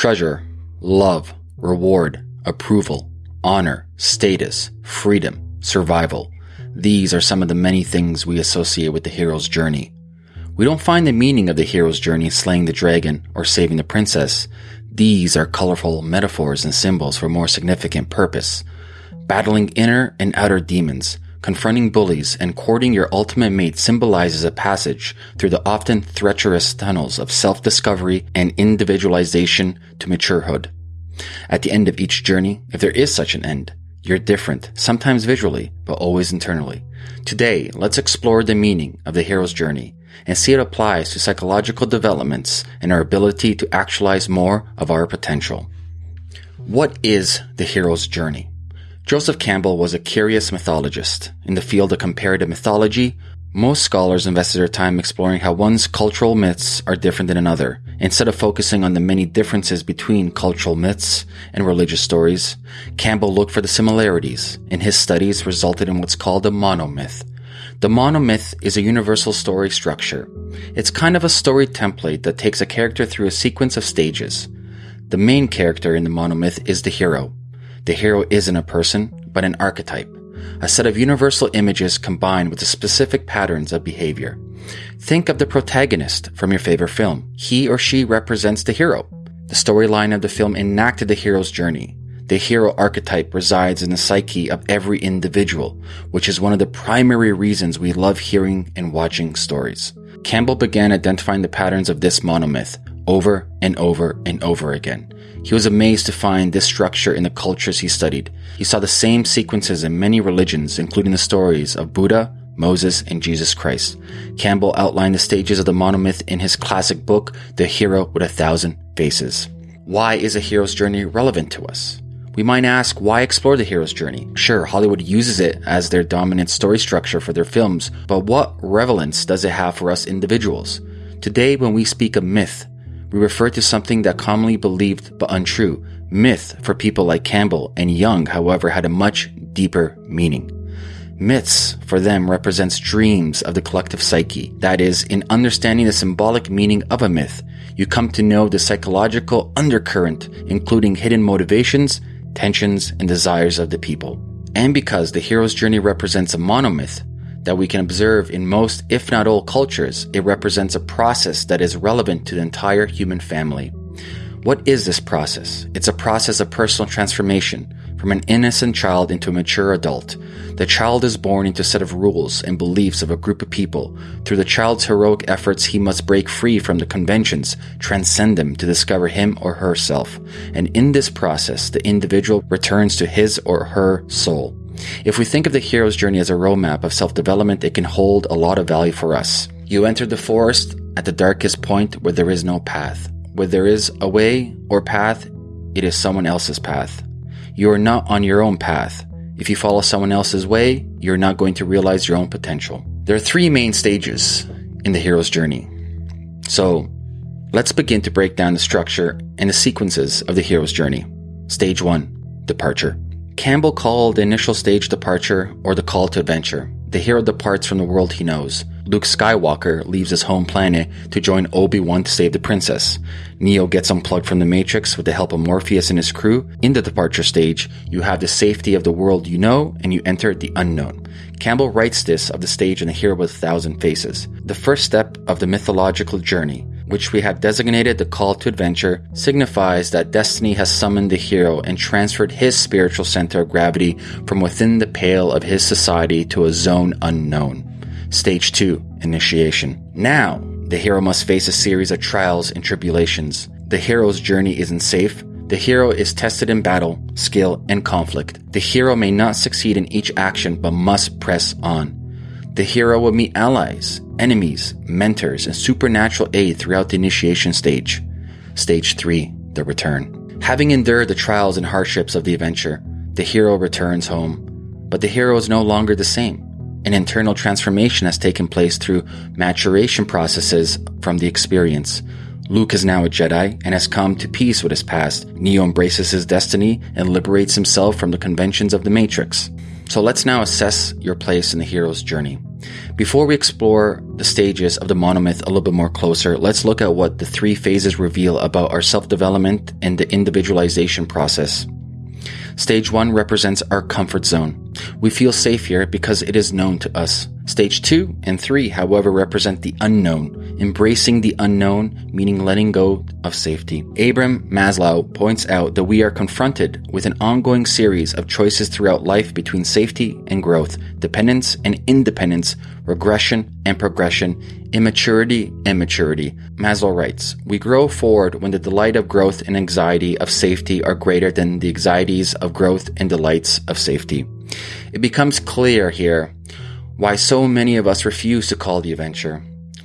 treasure, love, reward, approval, honor, status, freedom, survival. These are some of the many things we associate with the hero's journey. We don't find the meaning of the hero's journey slaying the dragon or saving the princess. These are colorful metaphors and symbols for more significant purpose. Battling inner and outer demons, confronting bullies, and courting your ultimate mate symbolizes a passage through the often treacherous tunnels of self-discovery and individualization to maturehood. At the end of each journey, if there is such an end, you're different, sometimes visually, but always internally. Today, let's explore the meaning of the hero's journey and see it applies to psychological developments and our ability to actualize more of our potential. What is the hero's journey? Joseph Campbell was a curious mythologist. In the field of comparative mythology, most scholars invested their time exploring how one's cultural myths are different than another, instead of focusing on the many differences between cultural myths and religious stories. Campbell looked for the similarities, and his studies resulted in what's called a monomyth. The monomyth is a universal story structure. It's kind of a story template that takes a character through a sequence of stages. The main character in the monomyth is the hero. The hero isn't a person, but an archetype a set of universal images combined with the specific patterns of behavior. Think of the protagonist from your favorite film. He or she represents the hero. The storyline of the film enacted the hero's journey. The hero archetype resides in the psyche of every individual, which is one of the primary reasons we love hearing and watching stories. Campbell began identifying the patterns of this monomyth over and over and over again. He was amazed to find this structure in the cultures he studied. He saw the same sequences in many religions, including the stories of Buddha, Moses, and Jesus Christ. Campbell outlined the stages of the monomyth in his classic book, The Hero with a Thousand Faces. Why is a hero's journey relevant to us? We might ask, why explore the hero's journey? Sure, Hollywood uses it as their dominant story structure for their films, but what relevance does it have for us individuals? Today, when we speak of myth, we refer to something that commonly believed but untrue. Myth for people like Campbell and Jung, however, had a much deeper meaning. Myths for them represents dreams of the collective psyche. That is, in understanding the symbolic meaning of a myth, you come to know the psychological undercurrent, including hidden motivations, tensions, and desires of the people. And because the hero's journey represents a monomyth, that we can observe in most, if not all, cultures, it represents a process that is relevant to the entire human family. What is this process? It's a process of personal transformation from an innocent child into a mature adult. The child is born into a set of rules and beliefs of a group of people. Through the child's heroic efforts, he must break free from the conventions, transcend them to discover him or herself. And in this process, the individual returns to his or her soul. If we think of the hero's journey as a roadmap of self development, it can hold a lot of value for us. You enter the forest at the darkest point where there is no path. Where there is a way or path, it is someone else's path. You are not on your own path. If you follow someone else's way, you're not going to realize your own potential. There are three main stages in the hero's journey. So, let's begin to break down the structure and the sequences of the hero's journey. Stage 1 Departure. Campbell called the initial stage departure or the call to adventure. The hero departs from the world he knows. Luke Skywalker leaves his home planet to join Obi-Wan to save the princess. Neo gets unplugged from the Matrix with the help of Morpheus and his crew. In the departure stage, you have the safety of the world you know and you enter the unknown. Campbell writes this of the stage in The Hero with a Thousand Faces. The first step of the mythological journey which we have designated the call to adventure, signifies that destiny has summoned the hero and transferred his spiritual center of gravity from within the pale of his society to a zone unknown. Stage 2 Initiation. Now, the hero must face a series of trials and tribulations. The hero's journey isn't safe. The hero is tested in battle, skill, and conflict. The hero may not succeed in each action but must press on. The hero will meet allies, enemies, mentors, and supernatural aid throughout the initiation stage. Stage 3 The Return. Having endured the trials and hardships of the adventure, the hero returns home. But the hero is no longer the same. An internal transformation has taken place through maturation processes from the experience. Luke is now a Jedi and has come to peace with his past. Neo embraces his destiny and liberates himself from the conventions of the Matrix. So let's now assess your place in the hero's journey. Before we explore the stages of the monomyth a little bit more closer, let's look at what the three phases reveal about our self development and the individualization process. Stage 1 represents our comfort zone. We feel safe here because it is known to us. Stage 2 and 3, however, represent the unknown, embracing the unknown, meaning letting go of safety. Abraham Maslow points out that we are confronted with an ongoing series of choices throughout life between safety and growth, dependence and independence, regression and progression, immaturity and maturity. Maslow writes, We grow forward when the delight of growth and anxiety of safety are greater than the anxieties of growth and delights of safety. It becomes clear here why so many of us refuse to call the adventure.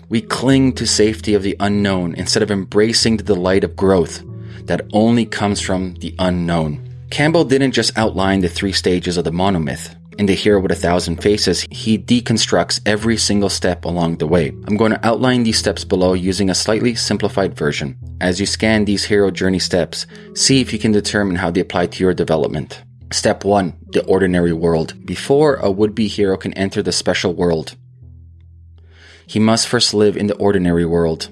We cling to safety of the unknown instead of embracing the delight of growth that only comes from the unknown. Campbell didn't just outline the three stages of the monomyth. In The Hero with a Thousand Faces, he deconstructs every single step along the way. I'm going to outline these steps below using a slightly simplified version. As you scan these hero journey steps, see if you can determine how they apply to your development. Step 1 The Ordinary World. Before a would be hero can enter the special world, he must first live in the ordinary world.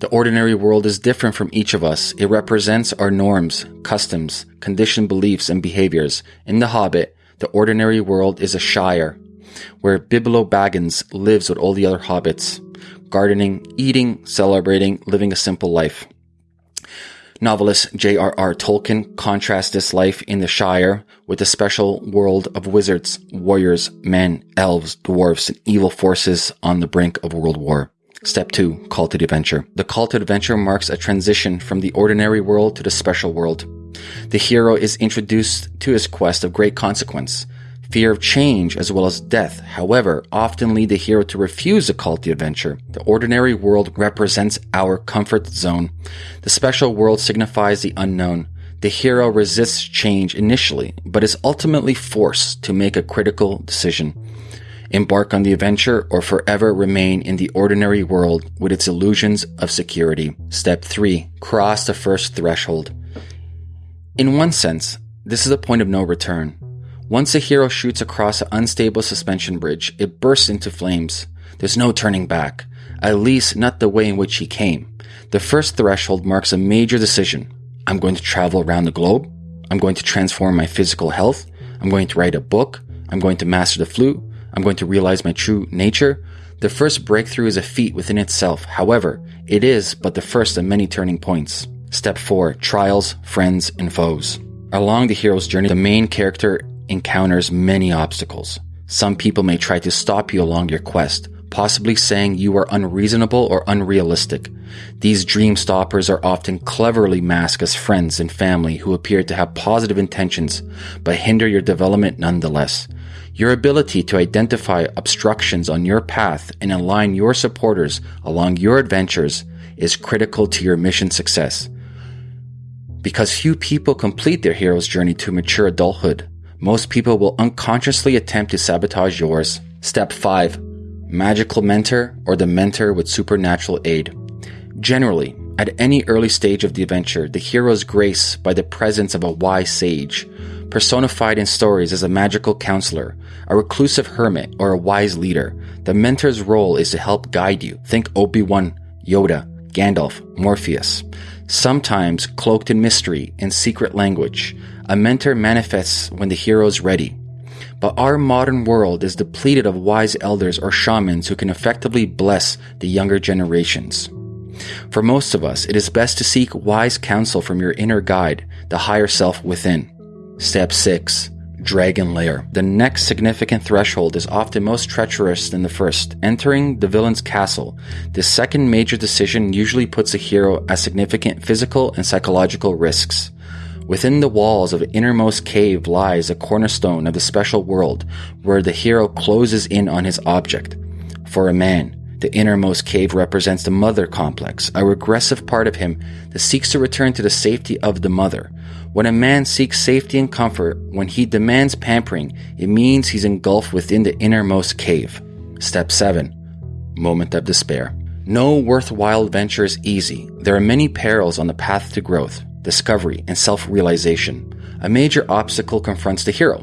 The ordinary world is different from each of us. It represents our norms, customs, conditioned beliefs, and behaviors. In The Hobbit, the ordinary world is a shire, where Bilbo Baggins lives with all the other hobbits, gardening, eating, celebrating, living a simple life. Novelist J.R.R. Tolkien contrasts this life in the Shire with the special world of wizards, warriors, men, elves, dwarfs, and evil forces on the brink of world war. Step 2 Call to the Adventure. The call to adventure marks a transition from the ordinary world to the special world. The hero is introduced to his quest of great consequence, Fear of change as well as death, however, often lead the hero to refuse a call to adventure. The ordinary world represents our comfort zone. The special world signifies the unknown. The hero resists change initially, but is ultimately forced to make a critical decision. Embark on the adventure or forever remain in the ordinary world with its illusions of security. Step 3. Cross the first threshold. In one sense, this is a point of no return. Once a hero shoots across an unstable suspension bridge, it bursts into flames. There's no turning back, at least not the way in which he came. The first threshold marks a major decision. I'm going to travel around the globe. I'm going to transform my physical health. I'm going to write a book. I'm going to master the flute. I'm going to realize my true nature. The first breakthrough is a feat within itself. However, it is but the first of many turning points. Step 4 Trials, Friends, and Foes. Along the hero's journey, the main character encounters many obstacles. Some people may try to stop you along your quest, possibly saying you are unreasonable or unrealistic. These dream stoppers are often cleverly masked as friends and family who appear to have positive intentions, but hinder your development nonetheless. Your ability to identify obstructions on your path and align your supporters along your adventures is critical to your mission success. Because few people complete their hero's journey to mature adulthood, most people will unconsciously attempt to sabotage yours. Step 5 Magical Mentor or the Mentor with Supernatural Aid. Generally, at any early stage of the adventure, the hero is graced by the presence of a wise sage, personified in stories as a magical counselor, a reclusive hermit, or a wise leader. The mentor's role is to help guide you. Think Obi Wan, Yoda, Gandalf, Morpheus. Sometimes cloaked in mystery and secret language, a mentor manifests when the hero is ready. But our modern world is depleted of wise elders or shamans who can effectively bless the younger generations. For most of us, it is best to seek wise counsel from your inner guide, the higher self within. Step 6 Dragon Lair. The next significant threshold is often most treacherous than the first, entering the villain's castle. This second major decision usually puts a hero at significant physical and psychological risks. Within the walls of the innermost cave lies a cornerstone of the special world where the hero closes in on his object. For a man, the innermost cave represents the mother complex, a regressive part of him that seeks to return to the safety of the mother. When a man seeks safety and comfort, when he demands pampering, it means he's engulfed within the innermost cave. Step 7 Moment of Despair. No worthwhile venture is easy. There are many perils on the path to growth discovery, and self realization. A major obstacle confronts the hero,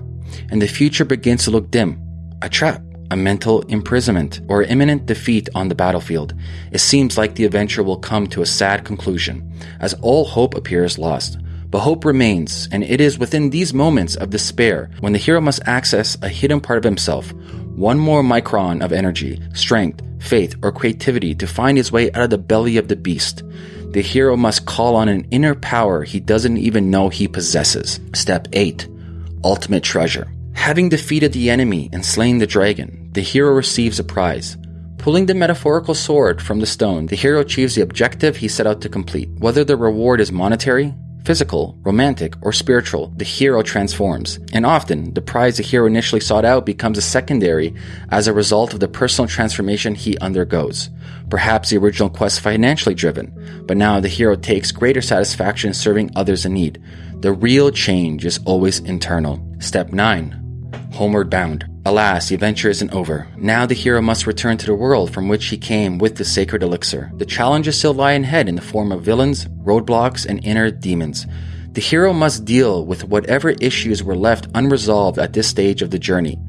and the future begins to look dim. A trap, a mental imprisonment, or imminent defeat on the battlefield, it seems like the adventure will come to a sad conclusion, as all hope appears lost. But hope remains, and it is within these moments of despair when the hero must access a hidden part of himself, one more micron of energy, strength, faith, or creativity to find his way out of the belly of the beast. The hero must call on an inner power he doesn't even know he possesses. Step 8 Ultimate Treasure. Having defeated the enemy and slain the dragon, the hero receives a prize. Pulling the metaphorical sword from the stone, the hero achieves the objective he set out to complete. Whether the reward is monetary, physical, romantic, or spiritual, the hero transforms. And often, the prize the hero initially sought out becomes a secondary as a result of the personal transformation he undergoes. Perhaps the original quest financially driven, but now the hero takes greater satisfaction in serving others in need. The real change is always internal. Step 9. Homeward bound. Alas, the adventure isn't over. Now the hero must return to the world from which he came with the sacred elixir. The challenges still lie ahead in the form of villains, roadblocks, and inner demons. The hero must deal with whatever issues were left unresolved at this stage of the journey.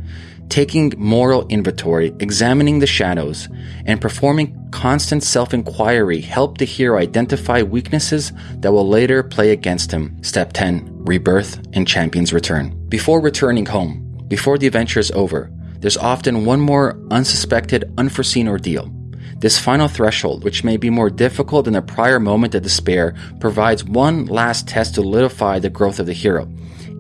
Taking moral inventory, examining the shadows, and performing constant self inquiry help the hero identify weaknesses that will later play against him. Step 10 Rebirth and Champion's Return. Before returning home, before the adventure is over, there's often one more unsuspected, unforeseen ordeal. This final threshold, which may be more difficult than the prior moment of despair, provides one last test to solidify the growth of the hero.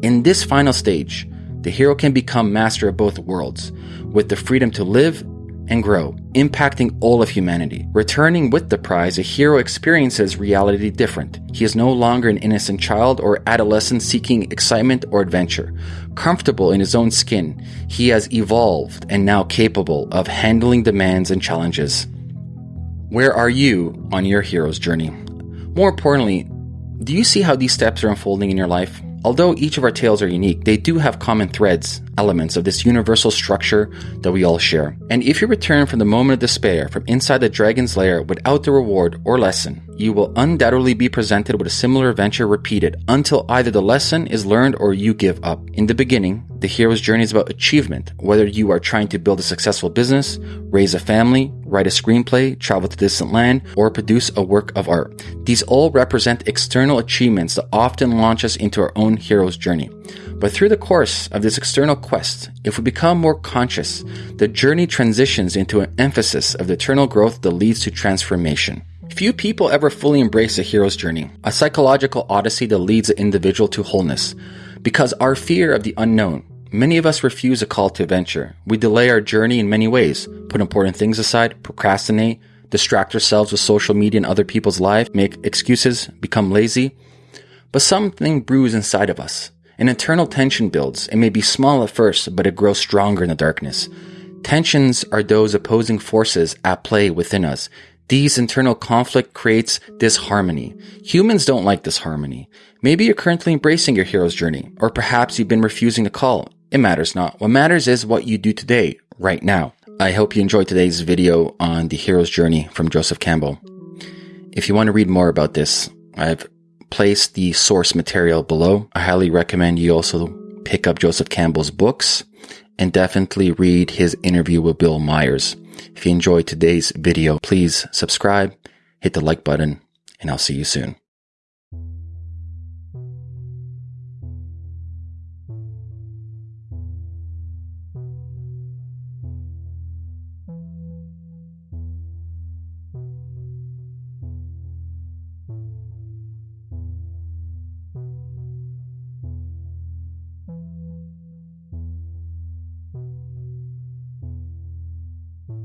In this final stage, the hero can become master of both worlds, with the freedom to live and grow, impacting all of humanity. Returning with the prize, a hero experiences reality different. He is no longer an innocent child or adolescent seeking excitement or adventure. Comfortable in his own skin, he has evolved and now capable of handling demands and challenges. Where are you on your hero's journey? More importantly, do you see how these steps are unfolding in your life? Although each of our tales are unique, they do have common threads, elements of this universal structure that we all share. And if you return from the moment of despair from inside the dragon's lair without the reward or lesson, you will undoubtedly be presented with a similar adventure repeated until either the lesson is learned or you give up. In the beginning, the hero's journey is about achievement, whether you are trying to build a successful business, raise a family, write a screenplay, travel to distant land, or produce a work of art. These all represent external achievements that often launch us into our own hero's journey. But through the course of this external quest, if we become more conscious, the journey transitions into an emphasis of the eternal growth that leads to transformation. Few people ever fully embrace a hero's journey, a psychological odyssey that leads an individual to wholeness. Because our fear of the unknown, many of us refuse a call to adventure. We delay our journey in many ways, put important things aside, procrastinate, distract ourselves with social media and other people's lives, make excuses, become lazy. But something brews inside of us. An internal tension builds. It may be small at first, but it grows stronger in the darkness. Tensions are those opposing forces at play within us. These internal conflict creates disharmony. Humans don't like disharmony. Maybe you're currently embracing your hero's journey, or perhaps you've been refusing to call. It matters not. What matters is what you do today, right now. I hope you enjoyed today's video on the hero's journey from Joseph Campbell. If you want to read more about this, I've placed the source material below. I highly recommend you also pick up Joseph Campbell's books and definitely read his interview with Bill Moyers. If you enjoyed today's video, please subscribe, hit the like button, and I'll see you soon.